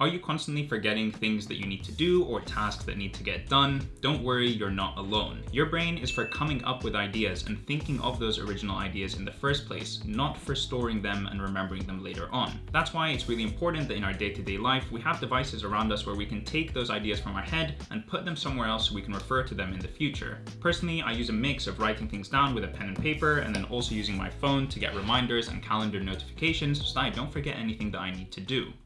Are you constantly forgetting things that you need to do or tasks that need to get done? Don't worry, you're not alone. Your brain is for coming up with ideas and thinking of those original ideas in the first place, not for storing them and remembering them later on. That's why it's really important that in our day-to-day -day life, we have devices around us where we can take those ideas from our head and put them somewhere else so we can refer to them in the future. Personally, I use a mix of writing things down with a pen and paper and then also using my phone to get reminders and calendar notifications so that I don't forget anything that I need to do.